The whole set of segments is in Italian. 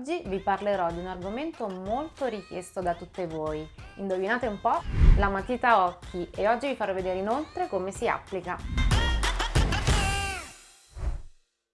Oggi vi parlerò di un argomento molto richiesto da tutte voi. Indovinate un po'? La matita occhi e oggi vi farò vedere inoltre come si applica.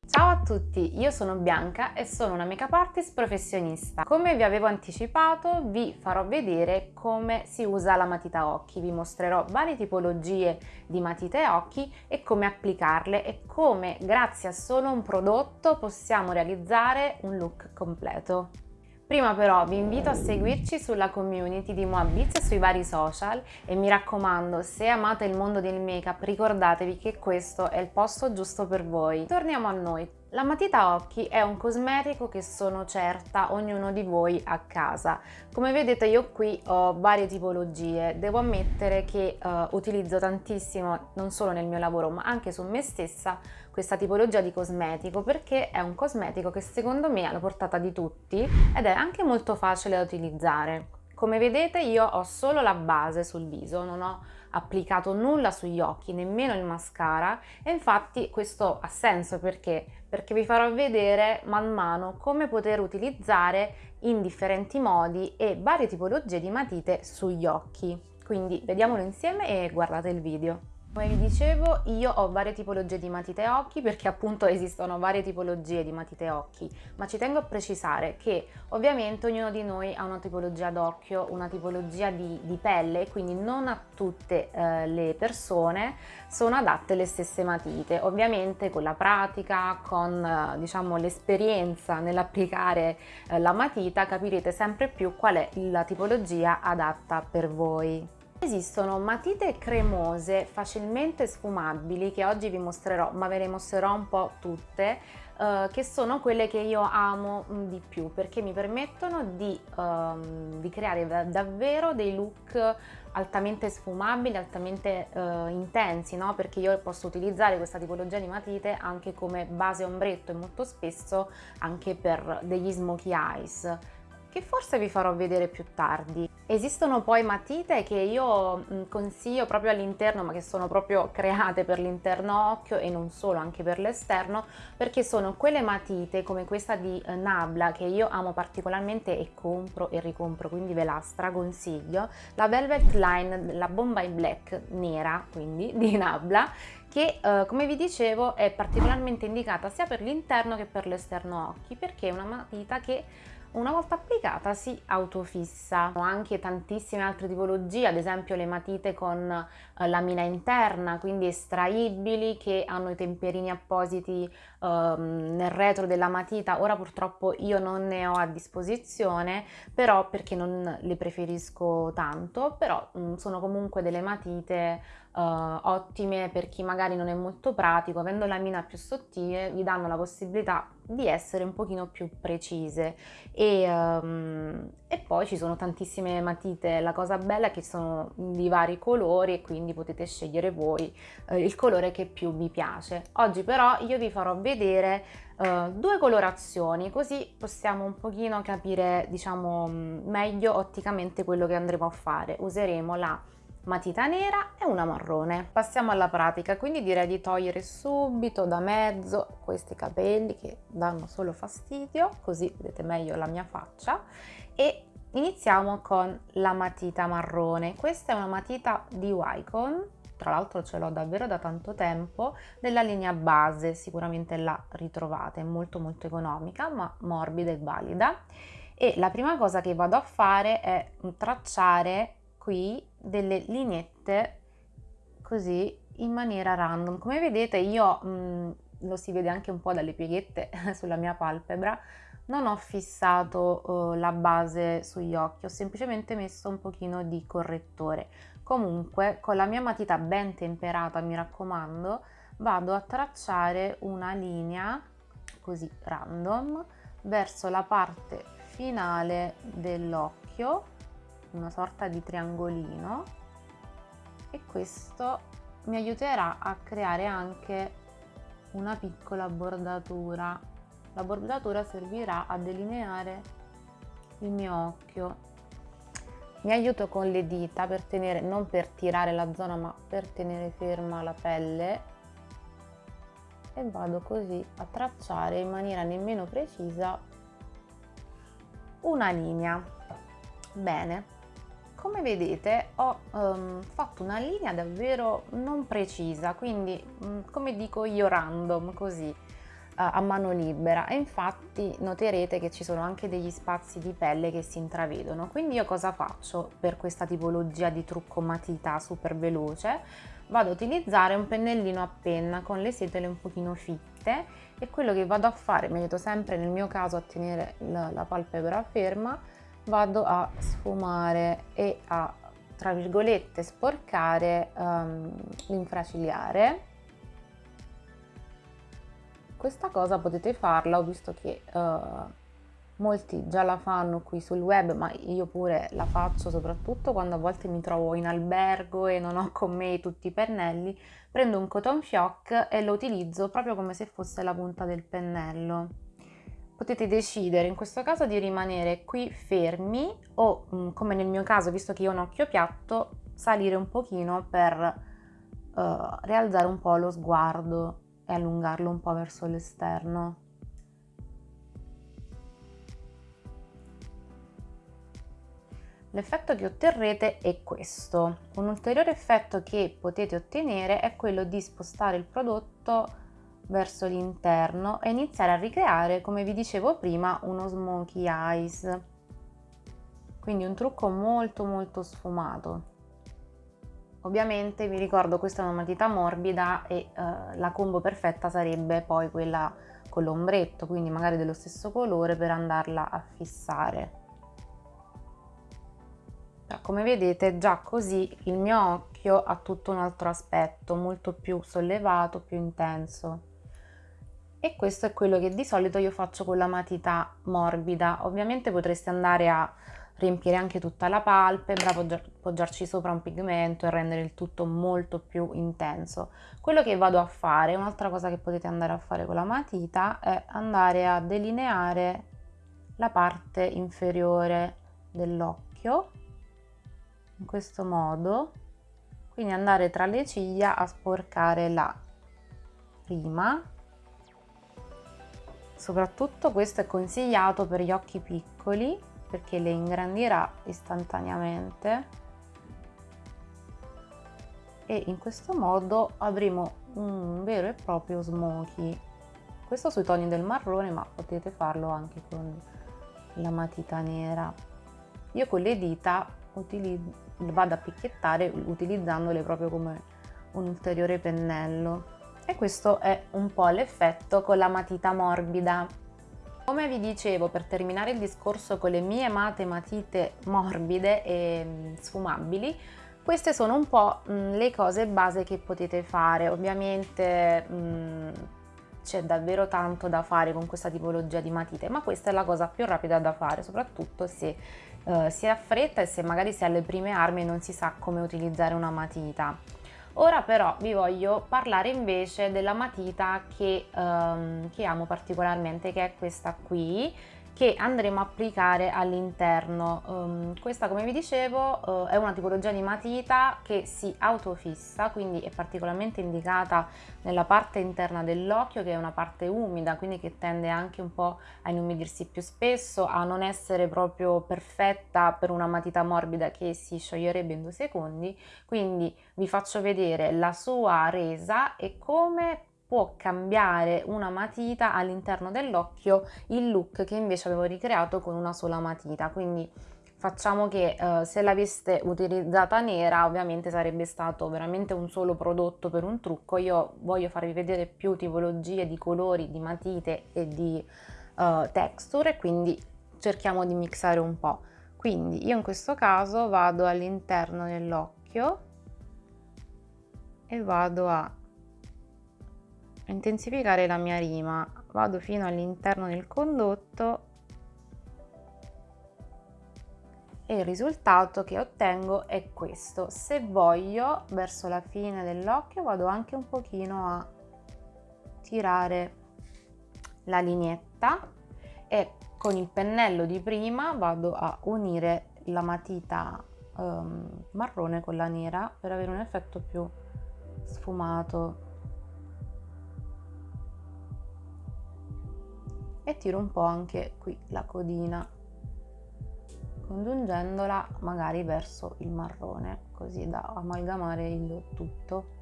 Ciao a tutti, io sono Bianca e sono una make-up artist professionista. Come vi avevo anticipato vi farò vedere come si usa la matita occhi, vi mostrerò varie tipologie di matite occhi e come applicarle e come grazie a solo un prodotto possiamo realizzare un look completo. Prima però vi invito a seguirci sulla community di Moabiz e sui vari social e mi raccomando se amate il mondo del make up ricordatevi che questo è il posto giusto per voi. Torniamo a noi. La matita occhi è un cosmetico che sono certa ognuno di voi a casa. Come vedete io qui ho varie tipologie, devo ammettere che uh, utilizzo tantissimo non solo nel mio lavoro ma anche su me stessa questa tipologia di cosmetico perché è un cosmetico che secondo me è alla portata di tutti ed è anche molto facile da utilizzare. Come vedete io ho solo la base sul viso, non ho applicato nulla sugli occhi, nemmeno il mascara e infatti questo ha senso perché? Perché vi farò vedere man mano come poter utilizzare in differenti modi e varie tipologie di matite sugli occhi. Quindi vediamolo insieme e guardate il video. Come vi dicevo io ho varie tipologie di matite occhi perché appunto esistono varie tipologie di matite occhi ma ci tengo a precisare che ovviamente ognuno di noi ha una tipologia d'occhio, una tipologia di, di, pelle quindi non a tutte eh, le persone sono adatte le stesse matite ovviamente con la pratica, con eh, diciamo l'esperienza nell'applicare eh, la matita capirete sempre più qual è la tipologia adatta per voi. Esistono matite cremose facilmente sfumabili che oggi vi mostrerò, ma ve le mostrerò un po' tutte, eh, che sono quelle che io amo mm, di più perché mi permettono di, um, di creare da davvero dei look altamente sfumabili, altamente uh, intensi, no? perché io posso utilizzare questa tipologia di matite anche come base ombretto e molto spesso anche per degli smokey eyes che forse vi farò vedere più tardi. Esistono poi matite che io mm, consiglio proprio all'interno ma che sono proprio create per l'interno occhio e non solo anche per l'esterno perché sono quelle matite come questa di eh, Nabla che io amo particolarmente e compro e ricompro quindi ve la straconsiglio la Velvet Line, la Bombay Black nera quindi di Nabla che eh, come vi dicevo è particolarmente indicata sia per l'interno che per l'esterno occhi perché è una matita che una volta applicata si autofissa. Ho anche tantissime altre tipologie, ad esempio le matite con eh, lamina interna, quindi estraibili, che hanno i temperini appositi eh, nel retro della matita. Ora purtroppo io non ne ho a disposizione, però perché non le preferisco tanto, però mh, mm, sono comunque delle matite Uh, ottime per chi magari non è molto pratico, avendo la mina più sottile vi danno la possibilità di essere un pochino più precise e, um, e, poi ci sono tantissime matite, la cosa bella è che sono di vari colori e quindi potete scegliere voi uh, il colore che più vi piace. Oggi però io vi farò vedere uh, due colorazioni così possiamo un pochino capire diciamo meglio otticamente quello che andremo a fare. Useremo la matita nera e una marrone. Passiamo alla pratica, quindi direi di togliere subito da mezzo questi capelli che danno solo fastidio, così vedete meglio la mia faccia e iniziamo con la matita marrone. Questa è una matita di Wycon, tra l'altro ce l'ho davvero da tanto tempo, della linea base, sicuramente la ritrovate, è molto molto economica ma morbida e valida e la prima cosa che vado a fare è tracciare qui delle lineette così in maniera random. Come vedete io, mh, lo si vede anche un po' dalle pieghette sulla mia palpebra, non ho fissato uh, la base sugli occhi, ho semplicemente messo un pochino di correttore. Comunque con la mia matita ben temperata, mi raccomando, vado a tracciare una linea così random verso la parte finale dell'occhio una sorta di triangolino e questo mi aiuterà a creare anche una piccola bordatura. La bordatura servirà a delineare il mio occhio. Mi aiuto con le dita per tenere non per tirare la zona ma per tenere ferma la pelle. E vado così a tracciare in maniera nemmeno precisa una linea. Bene, come vedete ho um, fatto una linea davvero non precisa, quindi um, come dico io random così a mano libera. E infatti noterete che ci sono anche degli spazi di pelle che si intravedono. Quindi io cosa faccio per questa tipologia di trucco matita super veloce? Vado a utilizzare un pennellino a penna con le setole un pochino fitte e quello che vado a fare mi aiuto sempre nel mio caso a tenere la, la palpebra ferma vado a sfumare e a tra virgolette sporcare um, l'infraciliare. Questa cosa potete farla ho visto che uh, molti già la fanno qui sul web ma io pure la faccio soprattutto quando a volte mi trovo in albergo e non ho con me tutti i pennelli prendo un cotton fioc e lo utilizzo proprio come se fosse la punta del pennello potete decidere in questo caso di rimanere qui fermi o mm, come nel mio caso visto che io ho un occhio piatto salire un pochino per uh, rialzare un po' lo sguardo e allungarlo un po' verso l'esterno L'effetto che otterrete è questo. Un ulteriore effetto che potete ottenere è quello di spostare il prodotto verso l'interno e iniziare a ricreare, come vi dicevo prima, uno smokey eyes. Quindi un trucco molto molto sfumato. Ovviamente vi ricordo questa è una matita morbida e eh, la combo perfetta sarebbe poi quella con l'ombretto, quindi magari dello stesso colore per andarla a fissare. Come vedete già così il mio occhio ha tutto un altro aspetto, molto più sollevato, più intenso e questo è quello che di solito io faccio con la matita morbida. Ovviamente potreste andare a riempire anche tutta la palpebra poggiarci sopra un pigmento e rendere il tutto molto più intenso. Quello che vado a fare un'altra cosa che potete andare a fare con la matita è andare a delineare la parte inferiore dell'occhio in questo modo. Quindi andare tra le ciglia a sporcare la prima soprattutto questo è consigliato per gli occhi piccoli perché le ingrandirà istantaneamente. E in questo modo avremo un vero e proprio smokey questo sui toni del marrone ma potete farlo anche con la matita nera. Io con le dita vado a picchiettare utilizzandole proprio come un ulteriore pennello e questo è un po' l'effetto con la matita morbida. Come vi dicevo, per terminare il discorso con le mie amate matite morbide e mm, sfumabili, queste sono un po' mm, le cose base che potete fare. Ovviamente mm, c'è davvero tanto da fare con questa tipologia di matite, ma questa è la cosa più rapida da fare, soprattutto se uh, si ha fretta e se magari si ha le prime armi e non si sa come utilizzare una matita. Ora però vi voglio parlare invece della matita che, um, che amo particolarmente, che è questa qui, che andremo a applicare all'interno. Um, questa come vi dicevo uh, è una tipologia di matita che si autofissa, quindi è particolarmente indicata nella parte interna dell'occhio che è una parte umida, quindi che tende anche un po' a inumidirsi più spesso, a non essere proprio perfetta per una matita morbida che si scioglierebbe in due secondi. Quindi vi faccio vedere la sua resa e come può cambiare una matita all'interno dell'occhio il look che invece avevo ricreato con una sola matita. Quindi facciamo che eh, se l'aveste utilizzata nera ovviamente sarebbe stato veramente un solo prodotto per un trucco. Io voglio farvi vedere più tipologie di colori di matite e di uh, texture quindi cerchiamo di mixare un po' quindi io in questo caso vado all'interno dell'occhio e vado a intensificare la mia rima. Vado fino all'interno del condotto e il risultato che ottengo è questo. Se voglio verso la fine dell'occhio vado anche un pochino a tirare la lineetta e con il pennello di prima vado a unire la matita um, marrone con la nera per avere un effetto più sfumato e tiro un po' anche qui la codina congiungendola magari verso il marrone così da amalgamare il tutto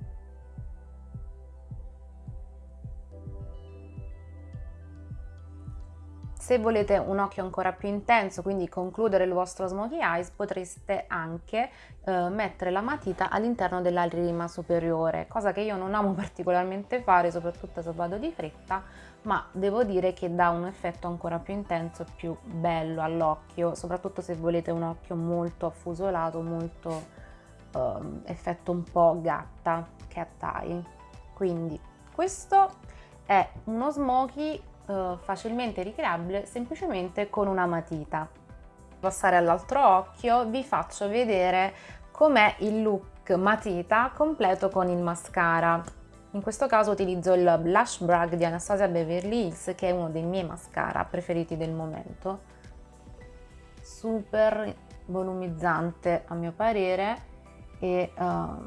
Se volete un occhio ancora più intenso, quindi concludere il vostro smokey eyes, potreste anche eh, mettere la matita all'interno della rima superiore, cosa che io non amo particolarmente fare, soprattutto se vado di fretta, ma devo dire che dà un effetto ancora più intenso, più bello all'occhio, soprattutto se volete un occhio molto affusolato, molto eh, effetto un po' gatta, cat eye. Quindi questo è uno smokey eh, facilmente ricreabile semplicemente con una matita. Passare all'altro occhio vi faccio vedere com'è il look matita completo con il mascara. In questo caso utilizzo il Blush Brag di Anastasia Beverly Hills che è uno dei miei mascara preferiti del momento. Super volumizzante a mio parere e uh,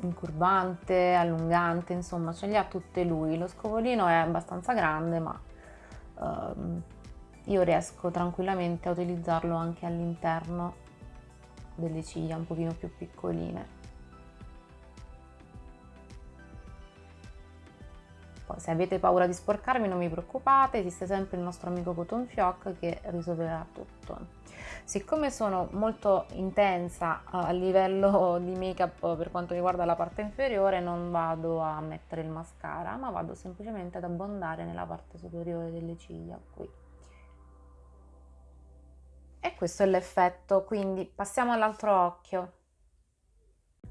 incurvante, allungante, insomma ce li ha tutte lui. Lo scovolino è abbastanza grande ma uh, io riesco tranquillamente a utilizzarlo anche all'interno delle ciglia un pochino più piccoline. Poi se avete paura di sporcarmi non vi preoccupate, esiste sempre il nostro amico Cotton Fioc che risolverà tutto. Siccome sono molto intensa a livello di make up per quanto riguarda la parte inferiore non vado a mettere il mascara ma vado semplicemente ad abbondare nella parte superiore delle ciglia qui. E questo è l'effetto, quindi passiamo all'altro occhio.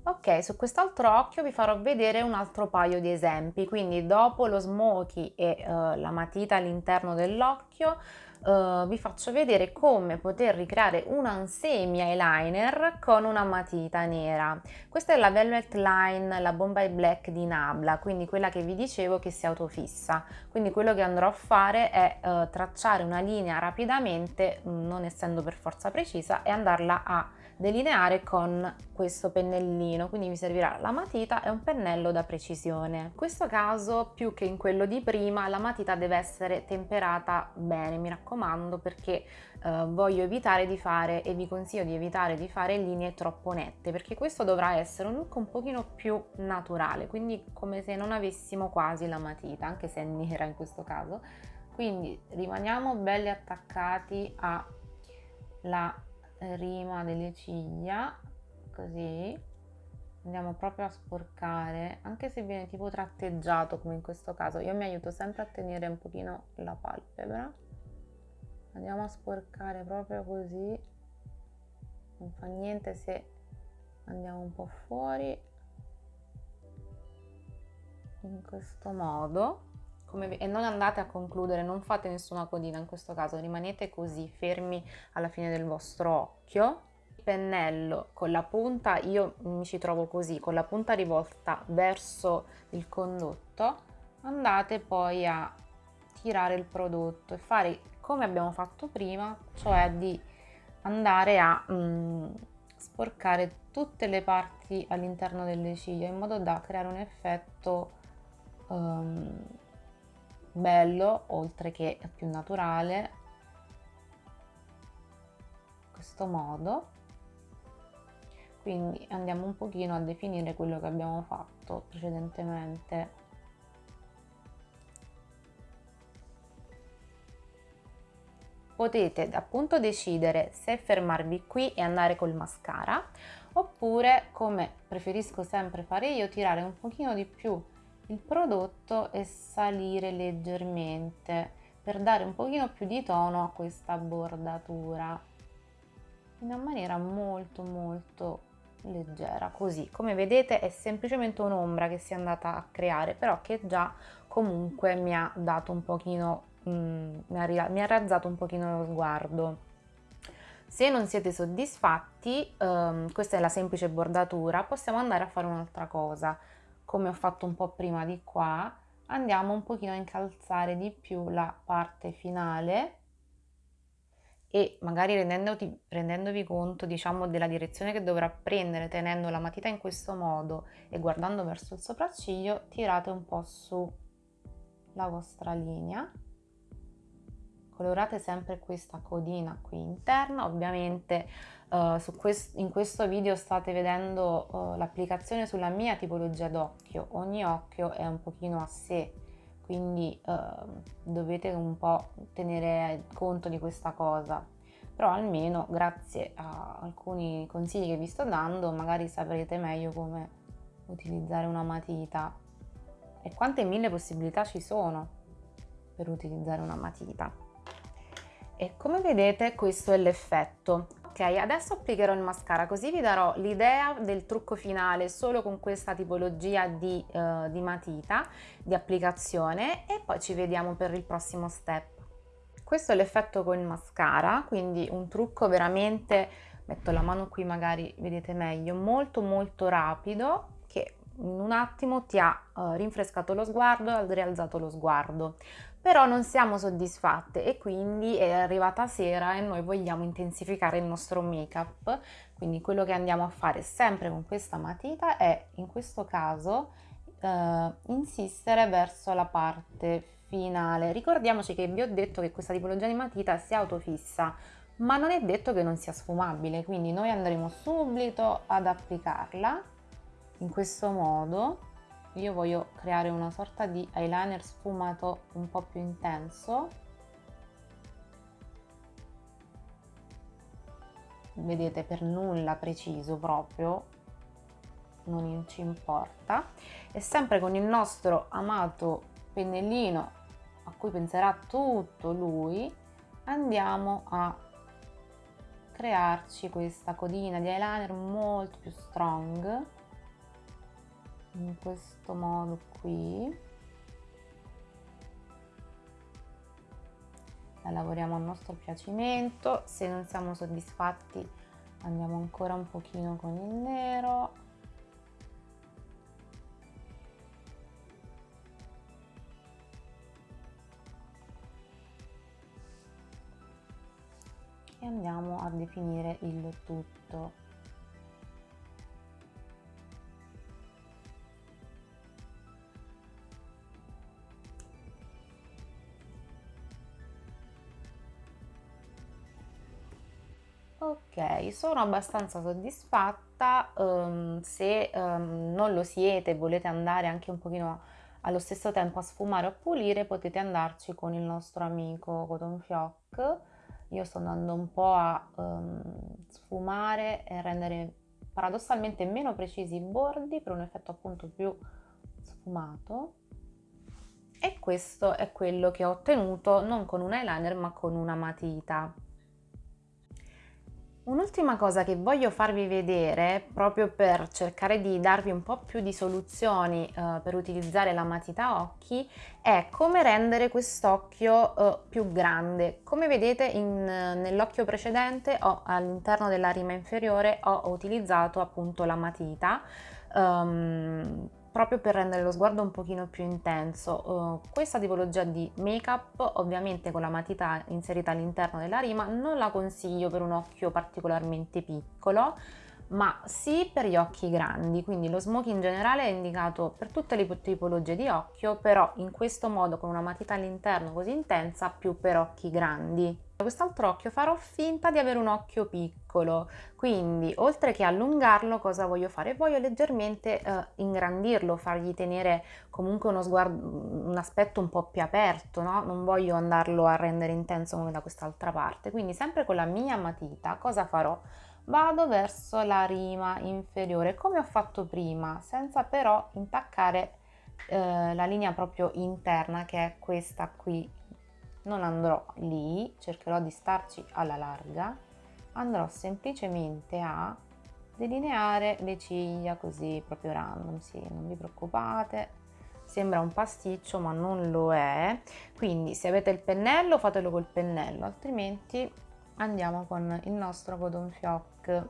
Ok, su quest'altro occhio vi farò vedere un altro paio di esempi, quindi dopo lo smoky e uh, la matita all'interno dell'occhio uh, vi faccio vedere come poter ricreare un semi eyeliner con una matita nera. Questa è la Velvet Line, la Bombay Black di Nabla, quindi quella che vi dicevo che si autofissa. Quindi quello che andrò a fare è uh, tracciare una linea rapidamente, non essendo per forza precisa, e andarla a delineare con questo pennellino quindi mi servirà la matita e un pennello da precisione. In questo caso più che in quello di prima la matita deve essere temperata bene mi raccomando perché eh, voglio evitare di fare e vi consiglio di evitare di fare linee troppo nette perché questo dovrà essere un look un pochino più naturale quindi come se non avessimo quasi la matita anche se è nera in questo caso. Quindi rimaniamo belli attaccati alla rima delle ciglia così. Andiamo proprio a sporcare anche se viene tipo tratteggiato come in questo caso. Io mi aiuto sempre a tenere un pochino la palpebra. Andiamo a sporcare proprio così. Non fa niente se andiamo un po' fuori. In questo modo come, e non andate a concludere, non fate nessuna codina in questo caso, rimanete così fermi alla fine del vostro occhio. Il pennello con la punta, io mi ci trovo così, con la punta rivolta verso il condotto, andate poi a tirare il prodotto e fare come abbiamo fatto prima, cioè di andare a mm, sporcare tutte le parti all'interno delle ciglia in modo da creare un effetto um, bello oltre che più naturale in questo modo. Quindi andiamo un pochino a definire quello che abbiamo fatto precedentemente. Potete appunto decidere se fermarvi qui e andare col mascara oppure come preferisco sempre fare io tirare un pochino di più il prodotto e salire leggermente per dare un pochino più di tono a questa bordatura. In una maniera molto molto leggera così. Come vedete è semplicemente un'ombra che si è andata a creare però che già comunque mi ha dato un pochino mm, mi, ha, razzato un pochino lo sguardo. Se non siete soddisfatti um, questa è la semplice bordatura possiamo andare a fare un'altra cosa come ho fatto un po' prima di qua, andiamo un pochino a incalzare di più la parte finale e magari rendendovi, rendendovi conto diciamo della direzione che dovrà prendere tenendo la matita in questo modo e guardando verso il sopracciglio tirate un po' su la vostra linea colorate sempre questa codina qui interna. Ovviamente uh, quest in questo video state vedendo uh, l'applicazione sulla mia tipologia d'occhio. Ogni occhio è un pochino a sé quindi uh, dovete un po' tenere conto di questa cosa. Però almeno grazie a alcuni consigli che vi sto dando magari saprete meglio come utilizzare una matita. E quante mille possibilità ci sono per utilizzare una matita e come vedete questo è l'effetto. Ok adesso applicherò il mascara così vi darò l'idea del trucco finale solo con questa tipologia di, uh, di matita di applicazione e poi ci vediamo per il prossimo step. Questo è l'effetto con il mascara quindi un trucco veramente metto la mano qui magari vedete meglio molto molto rapido che in un attimo ti ha uh, rinfrescato lo sguardo e rialzato lo sguardo però non siamo soddisfatte e quindi è arrivata sera e noi vogliamo intensificare il nostro make up quindi quello che andiamo a fare sempre con questa matita è in questo caso eh, insistere verso la parte finale. Ricordiamoci che vi ho detto che questa tipologia di matita si autofissa ma non è detto che non sia sfumabile quindi noi andremo subito ad applicarla in questo modo io voglio creare una sorta di eyeliner sfumato un po' più intenso. Vedete per nulla preciso proprio non ci importa. E sempre con il nostro amato pennellino a cui penserà tutto lui andiamo a crearci questa codina di eyeliner molto più strong in questo modo qui. La lavoriamo a nostro piacimento. Se non siamo soddisfatti andiamo ancora un pochino con il nero. E andiamo a definire il tutto Ok, sono abbastanza soddisfatta, um, se um, non lo siete e volete andare anche un pochino allo stesso tempo a sfumare o a pulire, potete andarci con il nostro amico Cotton Fioc. Io sto andando un po' a um, sfumare e rendere paradossalmente meno precisi i bordi per un effetto appunto più sfumato. E questo è quello che ho ottenuto non con un eyeliner ma con una matita. Un'ultima cosa che voglio farvi vedere, proprio per cercare di darvi un po' più di soluzioni eh, per utilizzare la matita occhi, è come rendere quest'occhio eh, più grande. Come vedete nell'occhio precedente all'interno della rima inferiore ho utilizzato appunto la matita um, proprio per rendere lo sguardo un pochino più intenso. Uh, questa tipologia di make up ovviamente con la matita inserita all'interno della rima non la consiglio per un occhio particolarmente piccolo ma sì per gli occhi grandi, quindi lo smoky in generale è indicato per tutte le tipologie di occhio, però in questo modo con una matita all'interno così intensa più per occhi grandi. Da quest'altro occhio farò finta di avere un occhio piccolo, quindi oltre che allungarlo cosa voglio fare? Voglio leggermente eh, ingrandirlo, fargli tenere comunque uno sguardo, un aspetto un po' più aperto, no? non voglio andarlo a rendere intenso come da quest'altra parte, quindi sempre con la mia matita cosa farò? vado verso la rima inferiore come ho fatto prima senza però intaccare eh, la linea proprio interna che è questa qui non andrò lì cercherò di starci alla larga. Andrò semplicemente a delineare le ciglia così proprio random sì non vi preoccupate. Sembra un pasticcio ma non lo è. Quindi se avete il pennello fatelo col pennello altrimenti andiamo con il nostro codon fioc.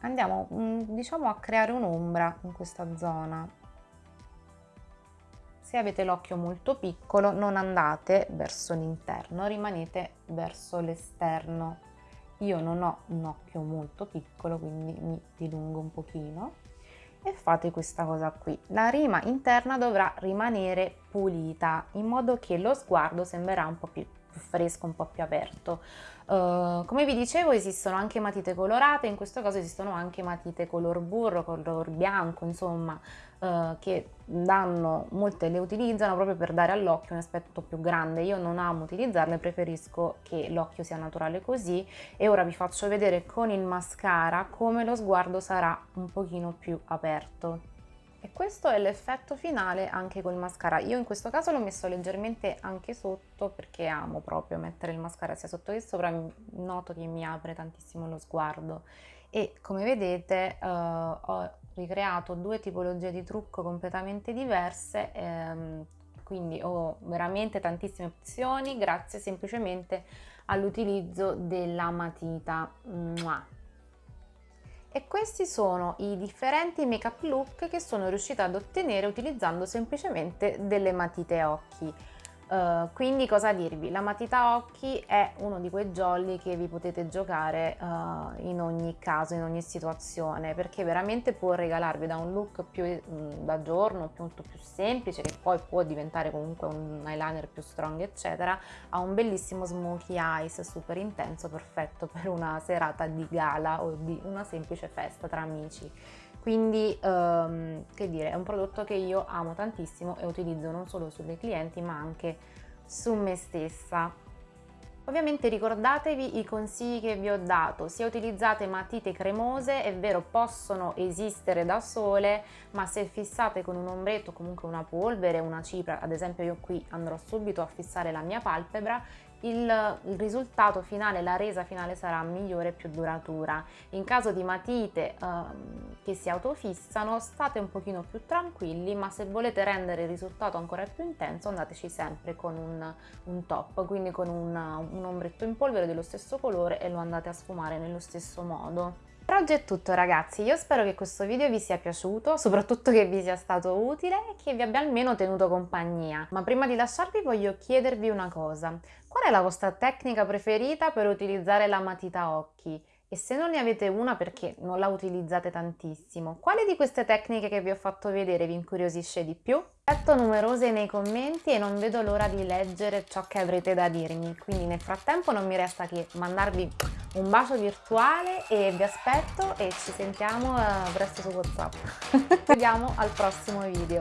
Andiamo mm, diciamo a creare un'ombra in questa zona se avete l'occhio molto piccolo non andate verso l'interno rimanete verso l'esterno io non ho un occhio molto piccolo quindi mi dilungo un pochino e fate questa cosa qui. La rima interna dovrà rimanere pulita in modo che lo sguardo sembrerà un po' più più fresco, un po' più aperto. Uh, come vi dicevo esistono anche matite colorate, in questo caso esistono anche matite color burro, color bianco, insomma, uh, che danno, molte le utilizzano proprio per dare all'occhio un aspetto più grande. Io non amo utilizzarle, preferisco che l'occhio sia naturale così e ora vi faccio vedere con il mascara come lo sguardo sarà un pochino più aperto. E questo è l'effetto finale anche col mascara. Io in questo caso l'ho messo leggermente anche sotto perché amo proprio mettere il mascara sia sotto che sopra, noto che mi apre tantissimo lo sguardo. E come vedete uh, ho ricreato due tipologie di trucco completamente diverse, ehm, quindi ho veramente tantissime opzioni grazie semplicemente all'utilizzo della matita. Mua e questi sono i differenti make up look che sono riuscita ad ottenere utilizzando semplicemente delle matite occhi. Uh, quindi cosa dirvi? La matita occhi è uno di quei jolly che vi potete giocare uh, in ogni caso, in ogni situazione, perché veramente può regalarvi da un look più um, da giorno, molto più semplice, che poi può diventare comunque un eyeliner più strong, eccetera, a un bellissimo smokey eyes super intenso, perfetto per una serata di gala o di una semplice festa tra amici quindi um, che dire è un prodotto che io amo tantissimo e utilizzo non solo sulle clienti ma anche su me stessa. Ovviamente ricordatevi i consigli che vi ho dato, se utilizzate matite cremose è vero possono esistere da sole ma se fissate con un ombretto comunque una polvere, una cipria, ad esempio io qui andrò subito a fissare la mia palpebra il, risultato finale, la resa finale sarà migliore e più duratura. In caso di matite ehm, che si autofissano state un pochino più tranquilli ma se volete rendere il risultato ancora più intenso andateci sempre con un, un top, quindi con un, un ombretto in polvere dello stesso colore e lo andate a sfumare nello stesso modo. Per oggi è tutto ragazzi, io spero che questo video vi sia piaciuto, soprattutto che vi sia stato utile e che vi abbia almeno tenuto compagnia. Ma prima di lasciarvi voglio chiedervi una cosa, qual è la vostra tecnica preferita per utilizzare la matita occhi? E se non ne avete una perché non la utilizzate tantissimo, quale di queste tecniche che vi ho fatto vedere vi incuriosisce di più? Aspetto numerose nei commenti e non vedo l'ora di leggere ciò che avrete da dirmi, quindi nel frattempo non mi resta che mandarvi un bacio virtuale e vi aspetto e ci sentiamo eh, presto su Whatsapp. Ci vediamo al prossimo video.